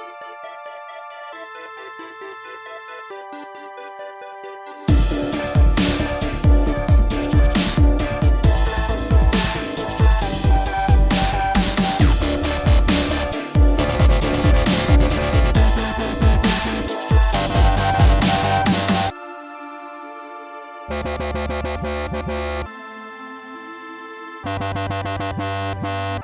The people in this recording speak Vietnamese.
We'll be right back.